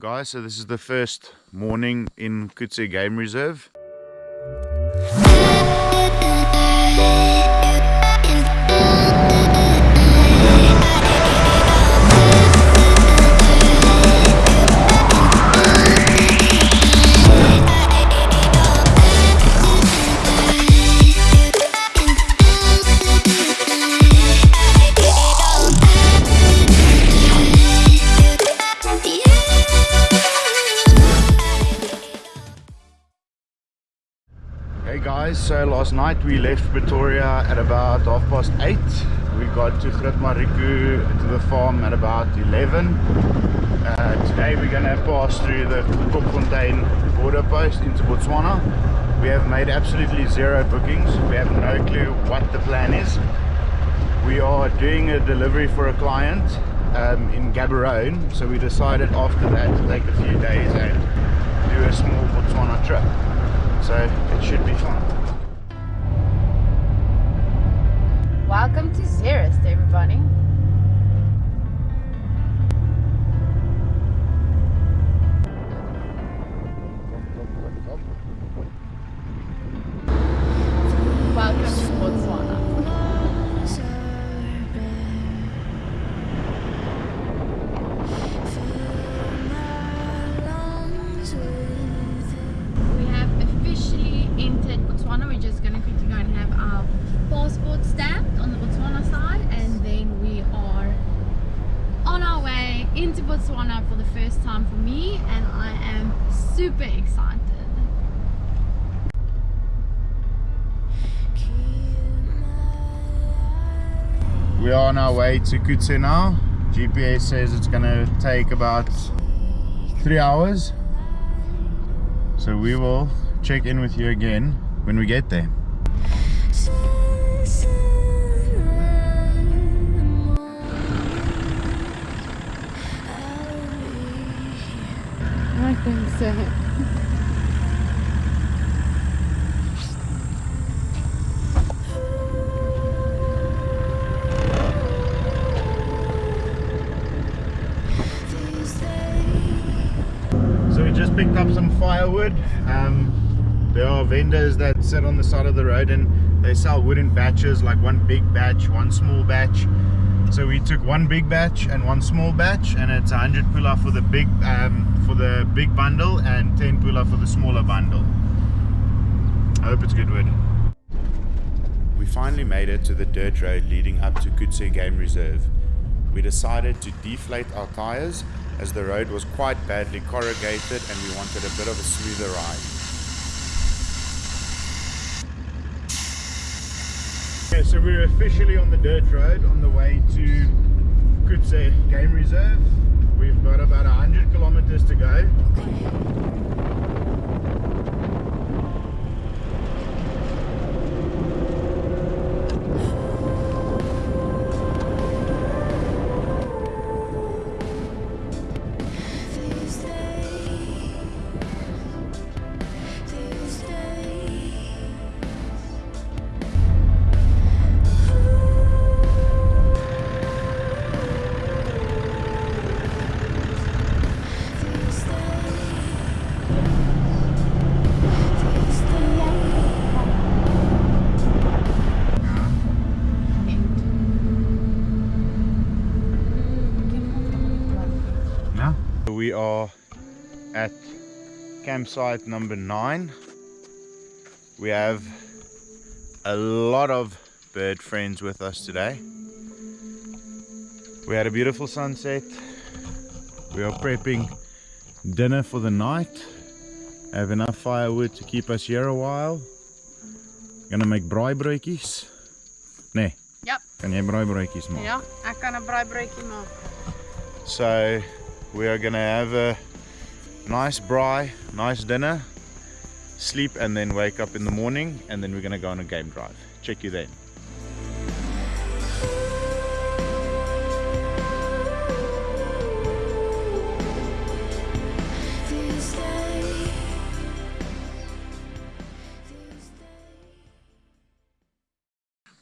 Guys, so this is the first morning in Khutse Game Reserve. So last night we left Pretoria at about half past 8. We got to Groot Marico to the farm at about 11. Uh, today we're going to pass through the Kopfontein border post into Botswana. We have made absolutely zero bookings. We have no clue what the plan is. We are doing a delivery for a client um, in Gaborone, so we decided after that to take a few days and do a small Botswana trip so it should be fun. Welcome to Xerist, everybody. On our way to Khutse now. GPS says it's gonna take about three hours. So we will check in with you again when we get there. I think so. Picked up some firewood. Um, there are vendors that sit on the side of the road and they sell wood in batches, like one big batch, one small batch. So we took one big batch and one small batch, and it's 100 pula for the big um, for the big bundle and 10 pula for the smaller bundle. I hope it's good wood. We finally made it to the dirt road leading up to Khutse Game Reserve. We decided to deflate our tires as the road was quite badly corrugated and we wanted a bit of a smoother ride. Okay, so we're officially on the dirt road on the way to Khutse Game Reserve. We've got about 100 kilometers to go. Are at campsite number nine. We have a lot of bird friends with us today. We had a beautiful sunset. We are prepping dinner for the night. Have enough firewood to keep us here a while. Gonna make braaibroodjies. Nee, Yep. kan jy braaibroodjies maak? Ja, ek kan 'n braaibroodjie maak. So we are gonna have a nice braai, nice dinner, sleep and then wake up in the morning and then we're gonna go on a game drive. Check you then.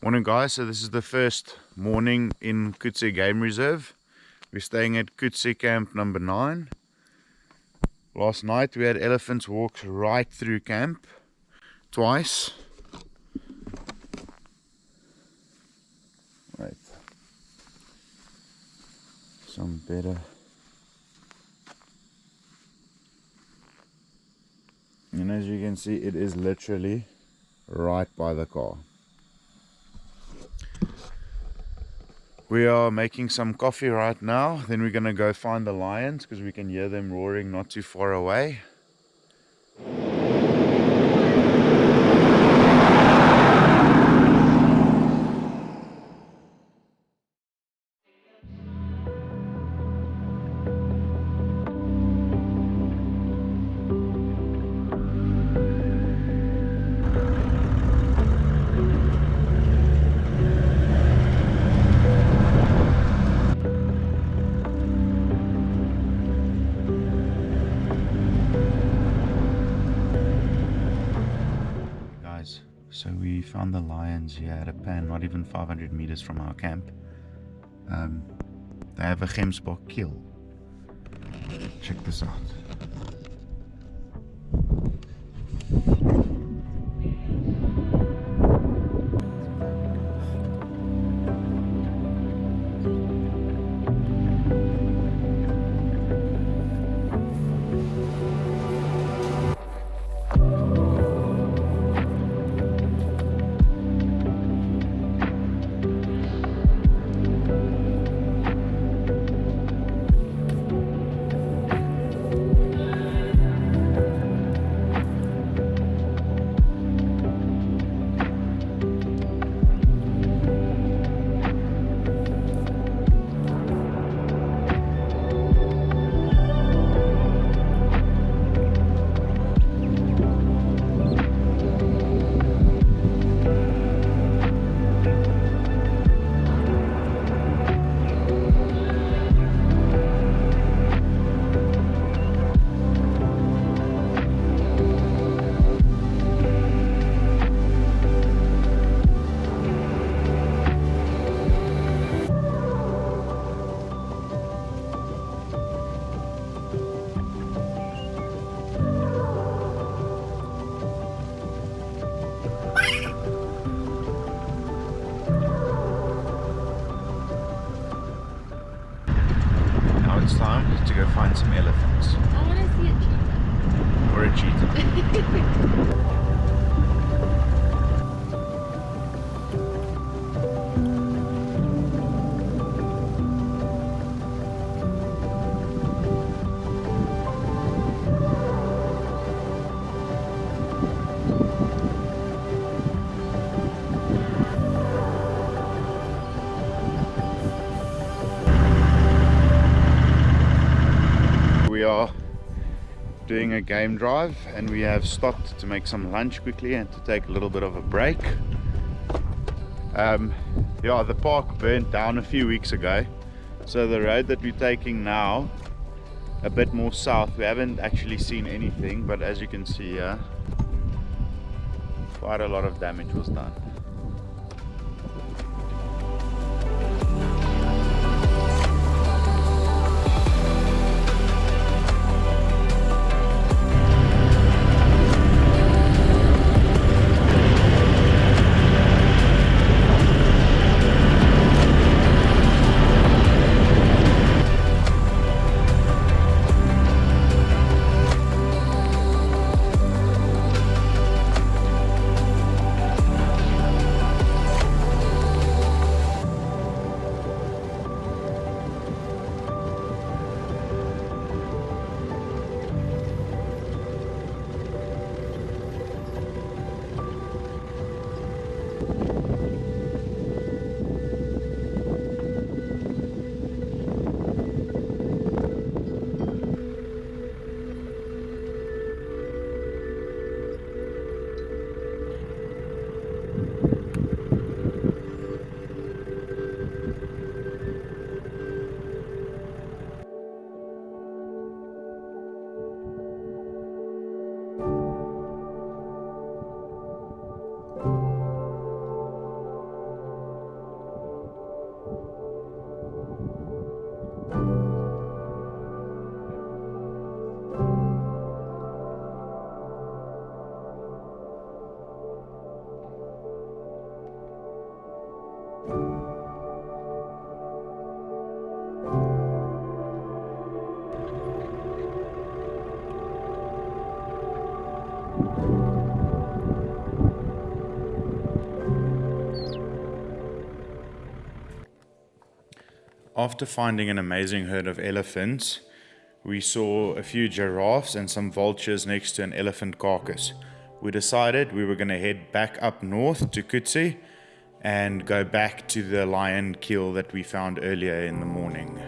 Morning guys, so this is the first morning in Khutse Game Reserve. We're staying at Khutse Camp number 9. Last night we had elephants walk right through camp twice. Right. Some better. And as you can see, it is literally right by the car. We are making some coffee right now. Then we're going to go find the lions because we can hear them roaring not too far away. The lions here at a pan, not even 500 meters from our camp. Um, they have a Gemsbok kill. Check this out. find some elephants. I want to see a cheetah. Or a cheetah. doing a game drive and we have stopped to make some lunch quickly and to take a little bit of a break. Um, yeah the park burnt down a few weeks ago so the road that we're taking now a bit more south we haven't actually seen anything but as you can see here quite a lot of damage was done After finding an amazing herd of elephants, we saw a few giraffes and some vultures next to an elephant carcass. We decided we were going to head back up north to Khutse and go back to the lion kill that we found earlier in the morning.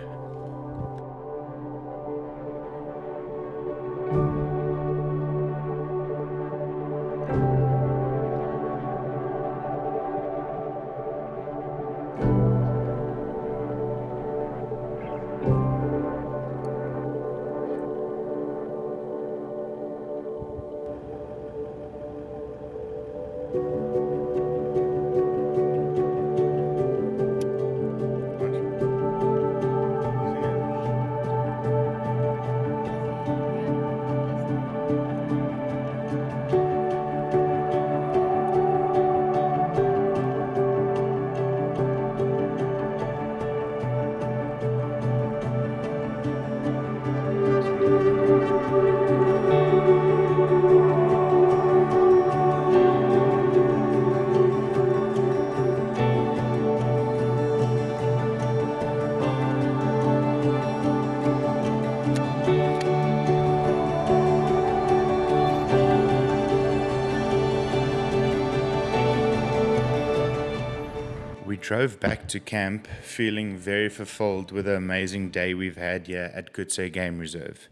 Drove back to camp feeling very fulfilled with the amazing day we've had here at Khutse Game Reserve.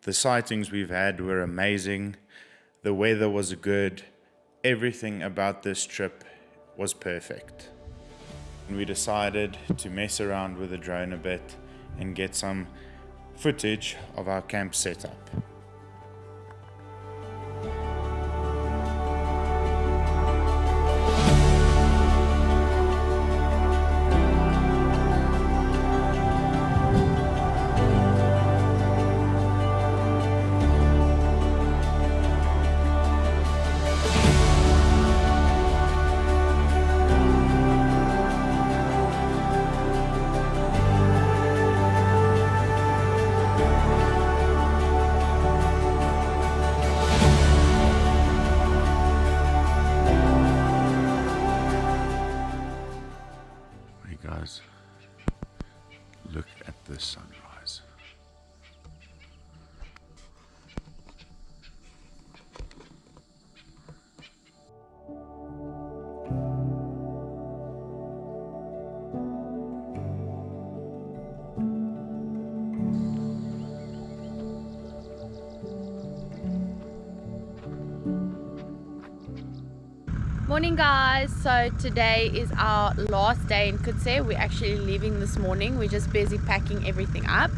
The sightings we've had were amazing, the weather was good, everything about this trip was perfect. And we decided to mess around with the drone a bit and get some footage of our camp setup. Morning guys. So today is our last day in Khutse we're actually leaving this morning. We're just busy packing everything up.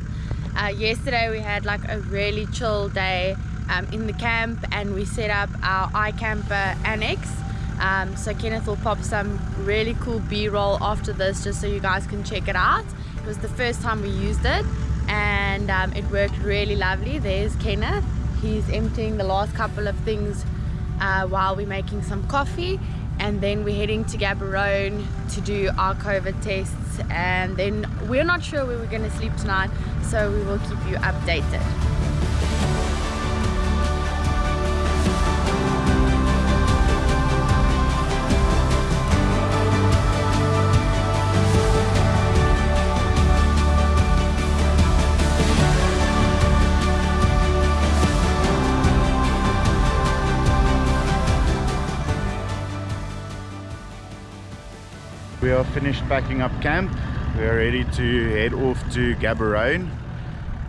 Uh, yesterday we had like a really chill day um, in the camp and we set up our iCamper annex. Um, so Kenneth will pop some really cool b-roll after this just so you guys can check it out. It was the first time we used it and um, it worked really lovely. There's Kenneth. He's emptying the last couple of things uh, while we're making some coffee and then we're heading to Gaborone to do our COVID tests and then we're not sure where we're going to sleep tonight so we will keep you updated. Finished packing up camp. We are ready to head off to Gaborone.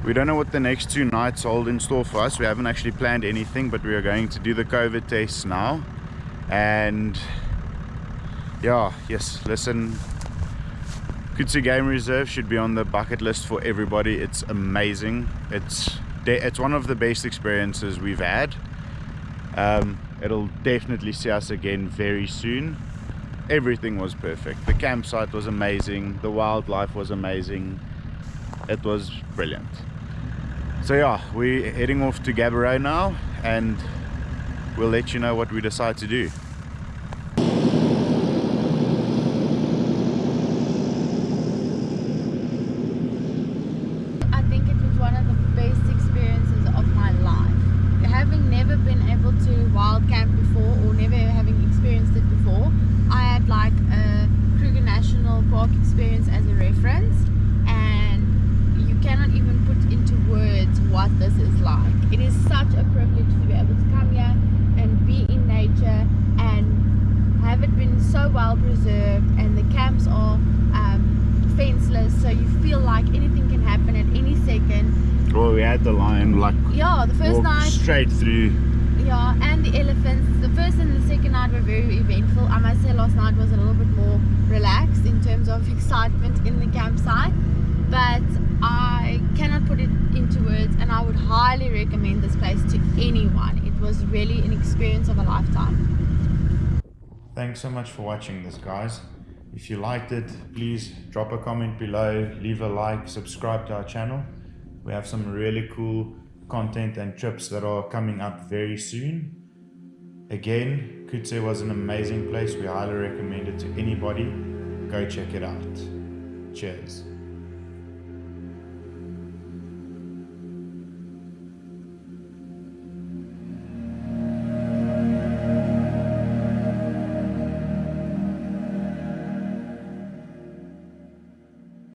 We don't know what the next two nights hold in store for us. We haven't actually planned anything, but we are going to do the COVID tests now. And yeah, yes, listen, Khutse Game Reserve should be on the bucket list for everybody. It's amazing. It's it's one of the best experiences we've had. Um, it'll definitely see us again very soon everything was perfect. The campsite was amazing. The wildlife was amazing. It was brilliant. So yeah we're heading off to Gaborone now and we'll let you know what we decide to do like a Kruger National Park experience as a reference it is such a privilege to be able to come here and be in nature and have it been so well preserved and the camps are um, fenceless so you feel like anything can happen at any second. Well, we had the lion like yeah the first night. straight through. yeah and the elephants. The first and the second night were very eventful. I must say last night was a little bit more relaxed in terms of excitement in the campsite but i cannot put it into words and i would highly recommend this place to anyone. It was really an experience of a lifetime. Thanks so much for watching this, guys. If you liked it, please drop a comment below, leave a like, subscribe to our channel. We have some really cool content and trips that are coming up very soon. Again, Khutse was an amazing place. We highly recommend it to anybody. Go check it out. Cheers.